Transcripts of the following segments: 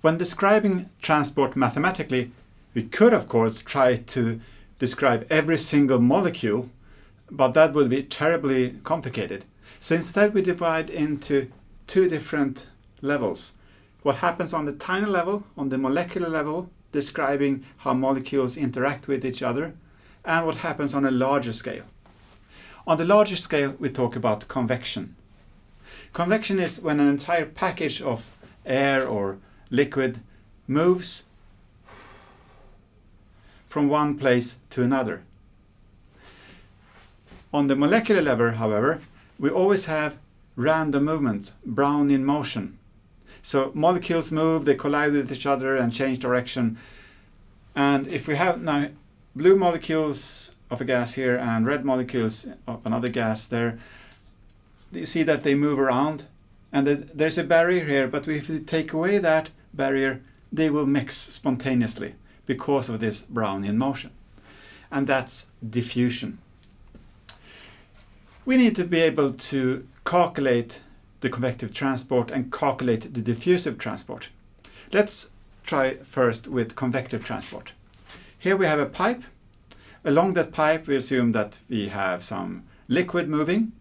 When describing transport mathematically, we could of course try to describe every single molecule, but that would be terribly complicated. So instead we divide into two different levels. What happens on the tiny level, on the molecular level, describing how molecules interact with each other, and what happens on a larger scale. On the larger scale, we talk about convection. Convection is when an entire package of air or liquid moves from one place to another. On the molecular level, however, we always have random movement, Brownian motion. So molecules move, they collide with each other and change direction. And if we have now blue molecules of a gas here and red molecules of another gas there, you see that they move around and there's a barrier here, but if we take away that barrier, they will mix spontaneously because of this Brownian motion. And that's diffusion. We need to be able to calculate the convective transport and calculate the diffusive transport. Let's try first with convective transport. Here we have a pipe. Along that pipe we assume that we have some liquid moving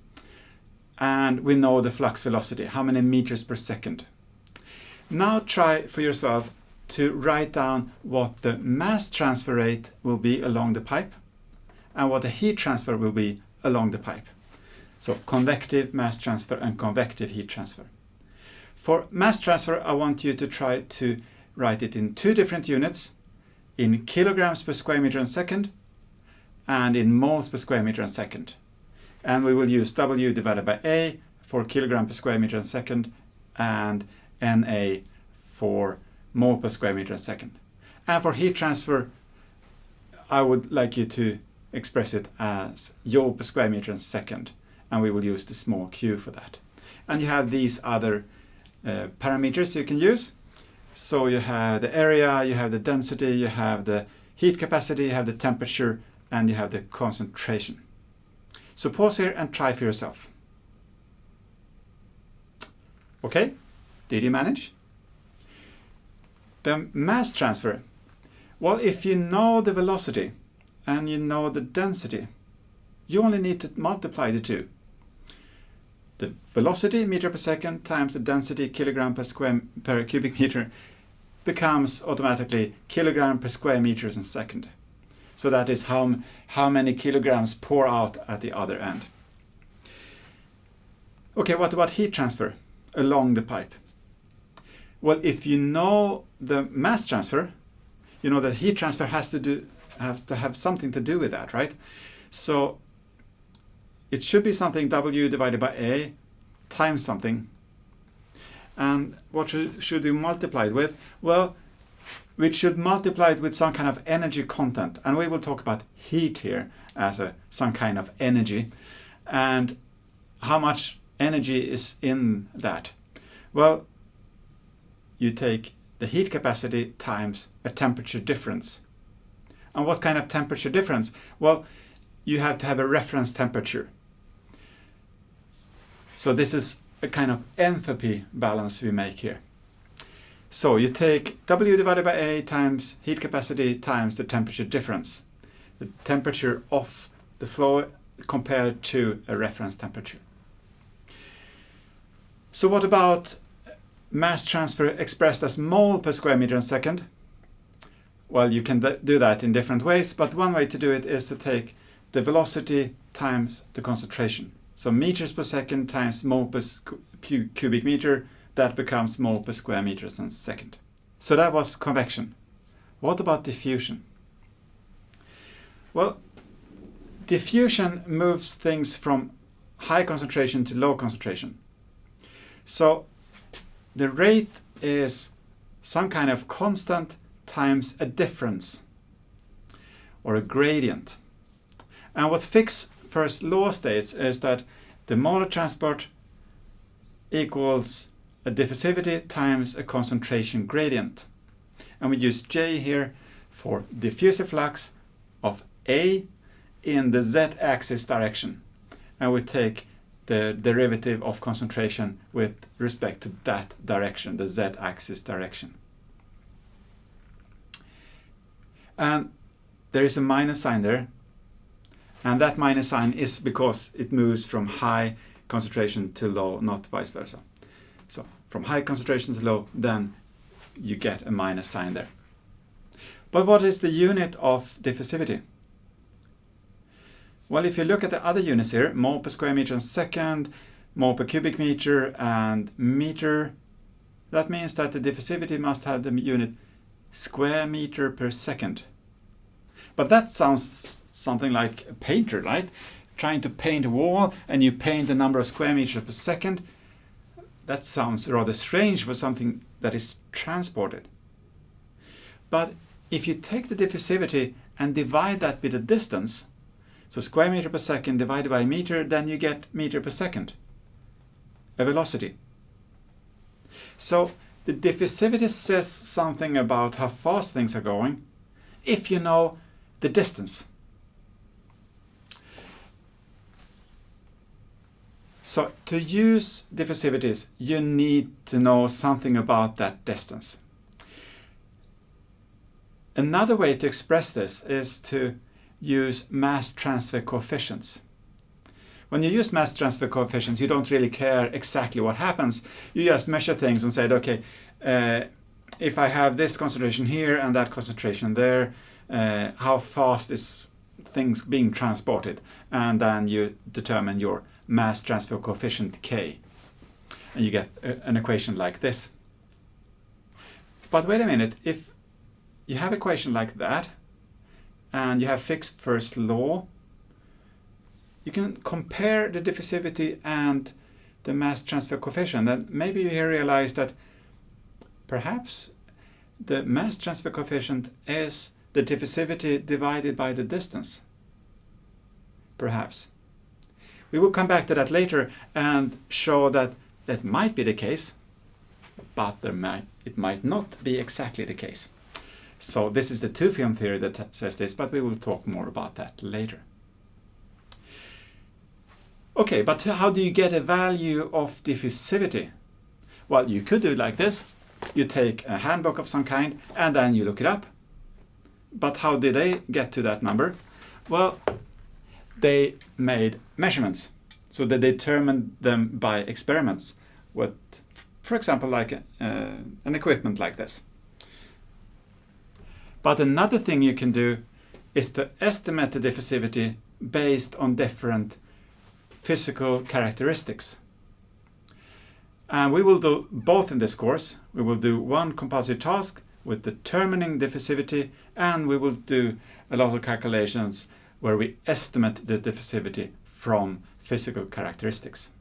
and we know the flux velocity, how many meters per second. Now try for yourself to write down what the mass transfer rate will be along the pipe and what the heat transfer will be along the pipe. So convective mass transfer and convective heat transfer. For mass transfer, I want you to try to write it in two different units, in kilograms per square meter and second, and in moles per square meter and second. And we will use W divided by A for kilogram per square meter and second, and NA for mole per square meter and second. And for heat transfer, I would like you to express it as joule per square meter and second and we will use the small q for that. And you have these other uh, parameters you can use. So you have the area, you have the density, you have the heat capacity, you have the temperature, and you have the concentration. So pause here and try for yourself. Okay, did you manage? The mass transfer. Well, if you know the velocity and you know the density, you only need to multiply the two the velocity meter per second times the density kilogram per square per cubic meter becomes automatically kilogram per square meters in second. So that is how, how many kilograms pour out at the other end. Okay, what about heat transfer along the pipe? Well, if you know the mass transfer, you know that heat transfer has to do has to have something to do with that, right? So it should be something W divided by A times something. And what should we multiply it with? Well, we should multiply it with some kind of energy content. And we will talk about heat here as a some kind of energy. And how much energy is in that? Well, you take the heat capacity times a temperature difference. And what kind of temperature difference? Well, you have to have a reference temperature. So this is a kind of enthalpy balance we make here. So you take W divided by A times heat capacity times the temperature difference. The temperature of the flow compared to a reference temperature. So what about mass transfer expressed as mole per square meter in second? Well, you can do that in different ways, but one way to do it is to take the velocity times the concentration. So meters per second times mole per cubic meter, that becomes mole per square meters in second. So that was convection. What about diffusion? Well, diffusion moves things from high concentration to low concentration. So the rate is some kind of constant times a difference or a gradient. And what Fick's first law states is that the molar transport equals a diffusivity times a concentration gradient. And we use J here for diffusive flux of A in the z-axis direction. And we take the derivative of concentration with respect to that direction, the z-axis direction. And there is a minus sign there. And that minus sign is because it moves from high concentration to low, not vice versa. So from high concentration to low, then you get a minus sign there. But what is the unit of diffusivity? Well, if you look at the other units here, mole per square meter per second, mole per cubic meter and meter, that means that the diffusivity must have the unit square meter per second. But that sounds something like a painter, right? Trying to paint a wall and you paint the number of square meters per second. That sounds rather strange for something that is transported. But if you take the diffusivity and divide that with the distance, so square meter per second divided by meter, then you get meter per second, a velocity. So the diffusivity says something about how fast things are going if you know the distance. So to use diffusivities, you need to know something about that distance. Another way to express this is to use mass transfer coefficients. When you use mass transfer coefficients, you don't really care exactly what happens. You just measure things and say, okay, uh, if I have this concentration here and that concentration there, uh, how fast is things being transported? And then you determine your mass transfer coefficient K. And you get a, an equation like this. But wait a minute, if you have equation like that, and you have Fick's first law, you can compare the diffusivity and the mass transfer coefficient. And maybe you here realize that perhaps the mass transfer coefficient is the diffusivity divided by the distance. Perhaps. We will come back to that later and show that that might be the case, but might, it might not be exactly the case. So this is the two-film theory that says this, but we will talk more about that later. Okay, but how do you get a value of diffusivity? Well, you could do it like this. You take a handbook of some kind and then you look it up. But how did they get to that number? Well, they made measurements. So they determined them by experiments with, for example, like uh, an equipment like this. But another thing you can do is to estimate the diffusivity based on different physical characteristics. And we will do both in this course. We will do one compulsory task with determining diffusivity and we will do a lot of calculations where we estimate the diffusivity from physical characteristics.